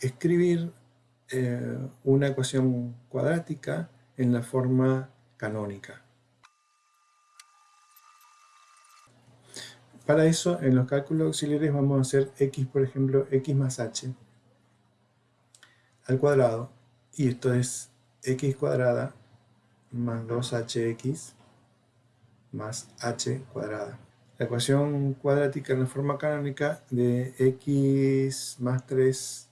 escribir eh, una ecuación cuadrática en la forma canónica. Para eso, en los cálculos auxiliares vamos a hacer x, por ejemplo, x más h al cuadrado, y esto es x cuadrada más 2hx más h cuadrada. La ecuación cuadrática en la forma canónica de x más 3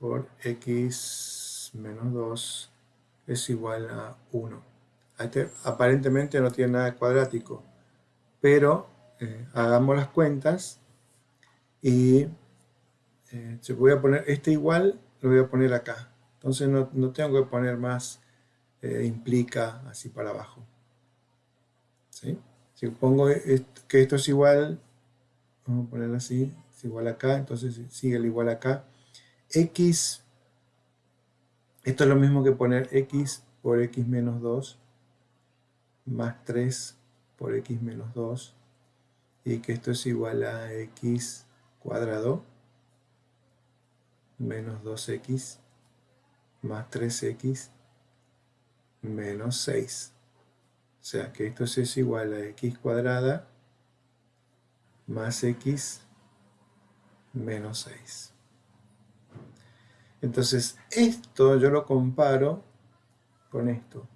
por x menos 2 es igual a 1. Este aparentemente no tiene nada cuadrático, pero eh, hagamos las cuentas y eh, voy a poner este igual, lo voy a poner acá. Entonces no, tengo que poner más eh, implica así para abajo. Si pongo que esto es igual, vamos a ponerlo así, es igual acá, entonces sigue el igual acá. X, esto es lo mismo que poner x por x menos 2 más 3 por x menos 2 y que esto es igual a x cuadrado menos 2x más 3x menos 6. O sea que esto es igual a x cuadrada más x menos 6. Entonces esto yo lo comparo con esto.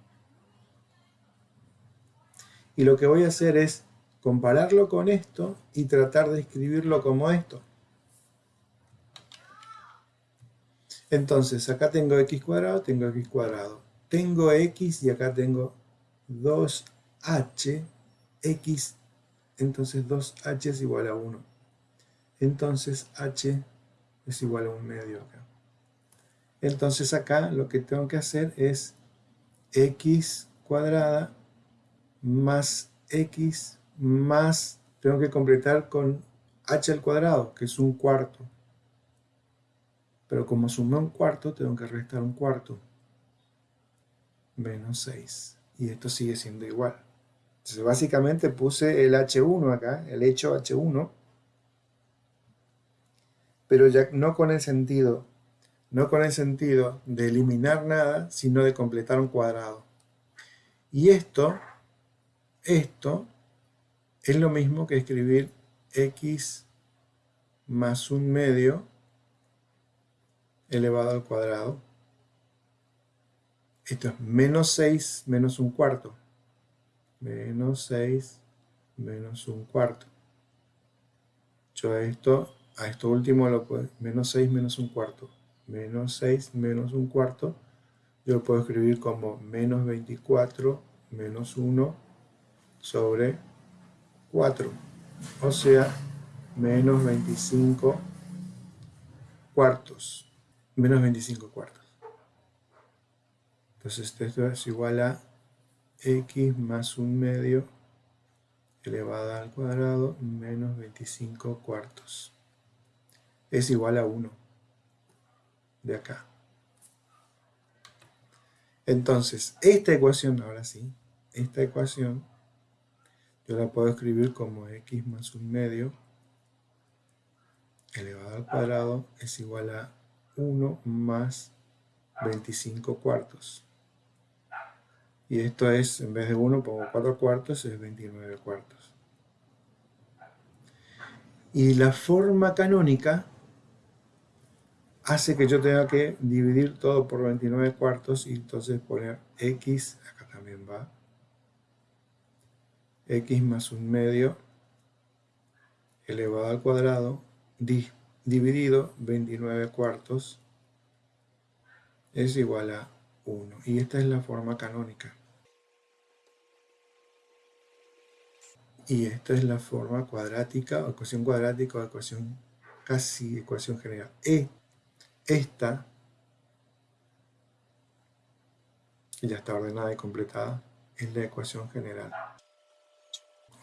Y lo que voy a hacer es compararlo con esto y tratar de escribirlo como esto. Entonces, acá tengo x cuadrado, tengo x cuadrado. Tengo x y acá tengo 2h, x, entonces 2h es igual a 1. Entonces h es igual a un medio acá. Entonces acá lo que tengo que hacer es x cuadrada más x más, tengo que completar con h al cuadrado, que es un cuarto. Pero como sumé un cuarto, tengo que restar un cuarto. Menos 6. Y esto sigue siendo igual. Entonces básicamente puse el h1 acá, el hecho h1, pero ya no con el sentido, no con el sentido de eliminar nada, sino de completar un cuadrado. Y esto, esto es lo mismo que escribir x más un medio elevado al cuadrado. Esto es menos 6 menos un cuarto. Menos 6 menos un cuarto. Yo esto, a esto último lo puedo, menos 6 menos un cuarto. Menos 6 menos un cuarto. Yo lo puedo escribir como menos 24 menos 1 sobre 4, o sea, menos 25 cuartos, menos 25 cuartos. Entonces esto es igual a x más un medio elevado al cuadrado menos 25 cuartos. Es igual a 1 de acá. Entonces, esta ecuación, ahora sí, esta ecuación yo la puedo escribir como x más un medio elevado al cuadrado es igual a 1 más 25 cuartos. Y esto es, en vez de 1 pongo 4 cuartos, es 29 cuartos. Y la forma canónica hace que yo tenga que dividir todo por 29 cuartos y entonces poner x, acá también va, x más un medio elevado al cuadrado dividido 29 cuartos es igual a 1. Y esta es la forma canónica. Y esta es la forma cuadrática, o ecuación cuadrática, o ecuación casi ecuación general. E, esta, que ya está ordenada y completada, es la ecuación general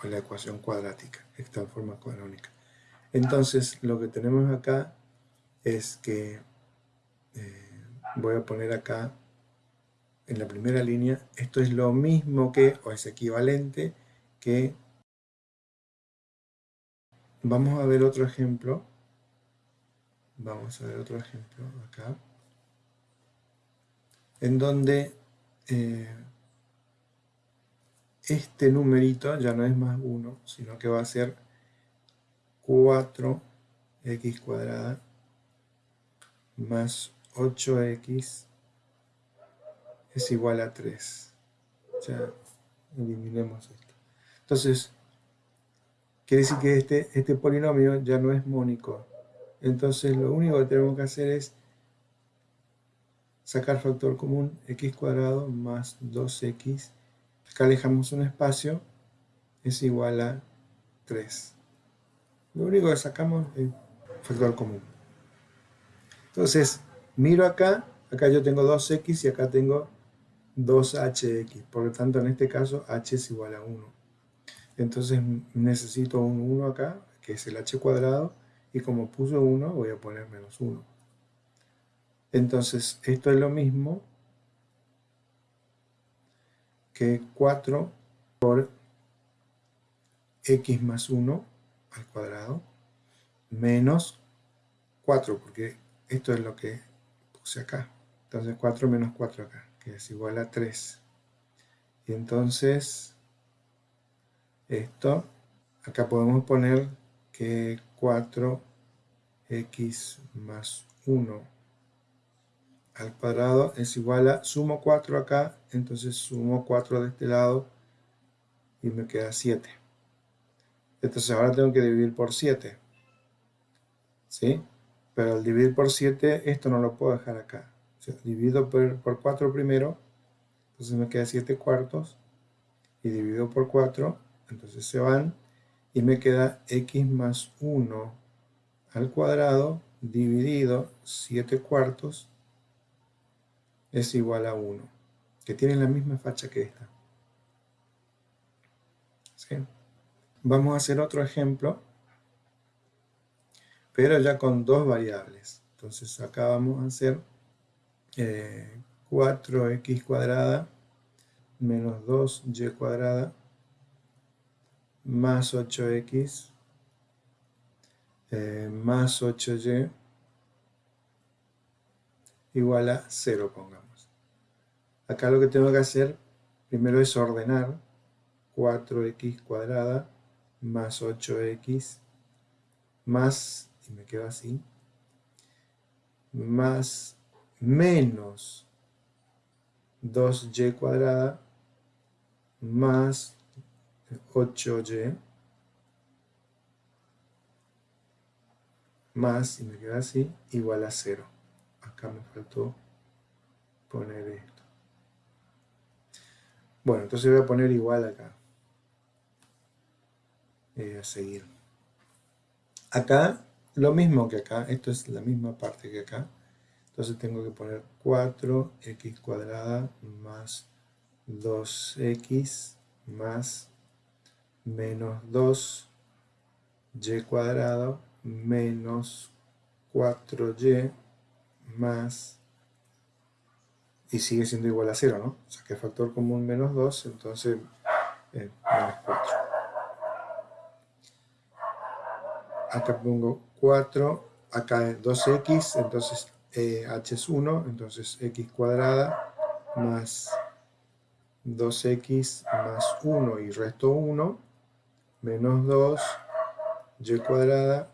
la ecuación cuadrática, esta forma canónica. Entonces, lo que tenemos acá es que eh, voy a poner acá en la primera línea, esto es lo mismo que, o es equivalente, que vamos a ver otro ejemplo Vamos a ver otro ejemplo acá. En donde eh, este numerito ya no es más 1, sino que va a ser 4x cuadrada más 8x es igual a 3. Ya eliminemos esto. Entonces, quiere decir que este, este polinomio ya no es mónico. Entonces, lo único que tenemos que hacer es sacar factor común x cuadrado más 2x. Acá dejamos un espacio, es igual a 3. Lo único que sacamos es factor común. Entonces, miro acá, acá yo tengo 2x y acá tengo 2hx. Por lo tanto, en este caso, h es igual a 1. Entonces, necesito un 1 acá, que es el h cuadrado, y como puse 1, voy a poner menos 1. Entonces, esto es lo mismo que 4 por x más 1 al cuadrado menos 4, porque esto es lo que puse acá. Entonces 4 menos 4 acá, que es igual a 3. Y entonces, esto, acá podemos poner que 4x más 1 al cuadrado es igual a, sumo 4 acá, entonces sumo 4 de este lado y me queda 7. Entonces ahora tengo que dividir por 7. ¿Sí? Pero al dividir por 7, esto no lo puedo dejar acá. divido por, 4 primero, entonces me queda 7 cuartos, y divido por 4, entonces se van, y me queda x más 1 al cuadrado dividido 7 cuartos es igual a 1, que tiene la misma facha que esta. Vamos a hacer otro ejemplo pero ya con dos variables. Entonces acá vamos a hacer 4x eh, cuadrada menos 2y cuadrada más 8x eh, más 8y igual a 0, pongamos. Acá lo que tengo que hacer primero es ordenar 4x cuadrada más 8x más y me quedo así, más menos 2y cuadrada más 8y más, y me queda así, igual a 0. Acá me faltó poner esto. Bueno, entonces voy a poner igual acá. Y a seguir. Acá lo mismo que acá, esto es la misma parte que acá. Entonces tengo que poner 4x cuadrada más 2x más menos 2y cuadrado menos 4y más y sigue siendo igual a 0, ¿no? O sea que factor común menos 2, entonces eh, menos 4. Acá pongo 4, acá es 2x, entonces eh, h es 1, entonces x cuadrada más 2x más 1 y resto 1, menos 2, y cuadrada,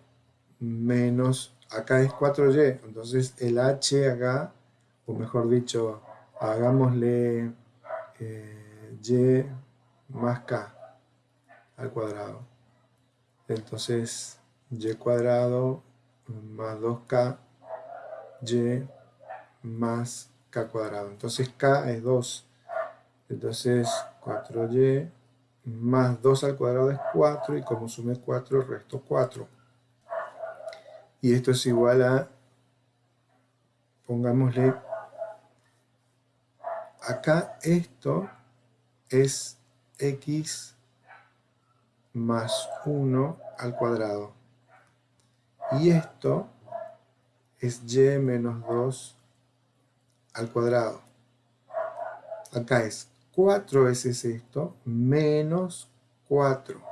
menos, acá es 4y, entonces el h acá, o mejor dicho, hagámosle eh, y más k al cuadrado. Entonces, y cuadrado más 2k y más k cuadrado. Entonces k es 2. Entonces 4y más 2 al cuadrado es 4 y como sume 4 resto 4. Y esto es igual a, pongámosle, acá esto es x más 1 al cuadrado. Y esto es y menos 2 al cuadrado. Acá es 4 veces esto menos 4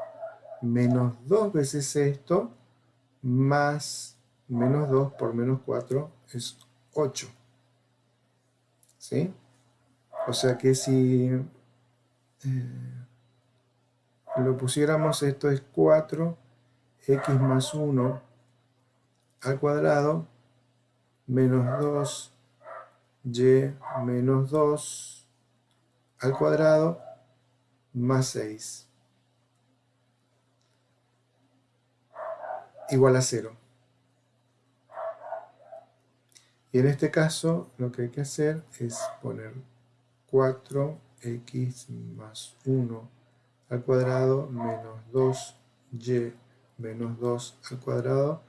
menos 2 veces esto más menos 2 por menos 4 es 8. ¿Sí? O sea que si eh, lo pusiéramos, esto es 4, x más 1 al cuadrado, menos 2, y menos 2 al cuadrado, más 6. Igual a 0. Y en este caso lo que hay que hacer es poner 4x más 1 al cuadrado menos 2y menos 2 al cuadrado,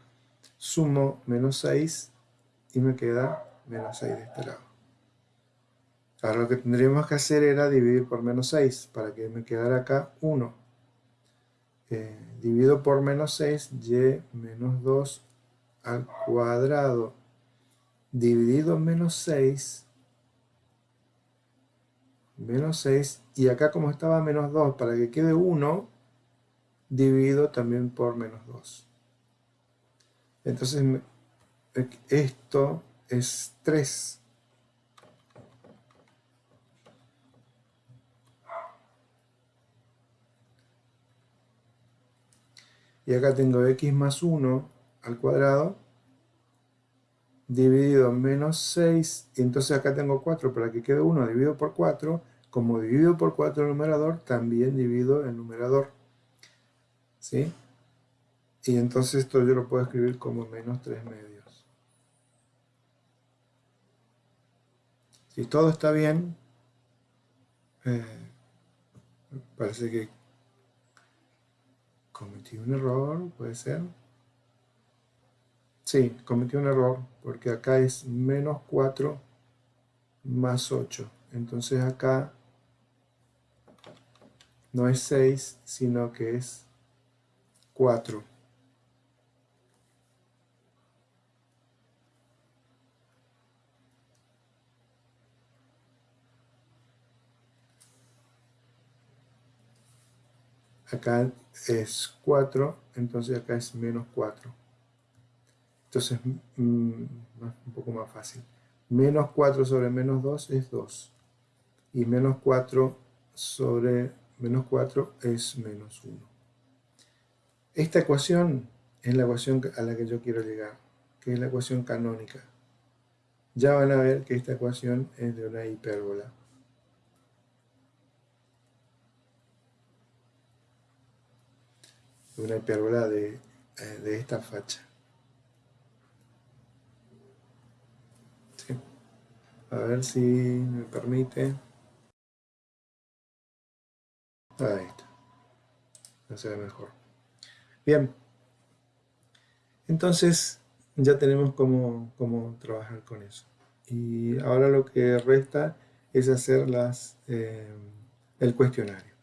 sumo menos 6 y me queda menos 6 de este lado. Ahora lo que tendríamos que hacer era dividir por menos 6 para que me quedara acá 1. Eh, divido por menos 6, y menos 2 al cuadrado dividido en menos 6, menos 6, y acá como estaba menos 2, para que quede 1, divido también por menos 2. Entonces, esto es 3. Y acá tengo x más 1 al cuadrado dividido en menos 6, y entonces acá tengo 4, para que quede 1 dividido por 4, como divido por 4 el numerador, también divido el numerador. ¿Sí? Y entonces esto yo lo puedo escribir como menos 3 medios. Si todo está bien, eh, parece que cometí un error, puede ser. Sí, cometí un error, porque acá es menos 4 más 8. Entonces acá no es 6, sino que es 4. Acá es 4, entonces acá es menos 4. Entonces, mm, un poco más fácil. Menos 4 sobre menos 2 es 2. Y menos 4 sobre menos 4 es menos 1. Esta ecuación es la ecuación a la que yo quiero llegar, que es la ecuación canónica. Ya van a ver que esta ecuación es de una hipérbola. Una hipérbola de, eh, de esta facha. A ver si me permite. Ahí está. Ya se ve mejor. Bien. Entonces ya tenemos cómo, cómo, trabajar con eso. Y ahora lo que resta es hacer las, eh, el cuestionario.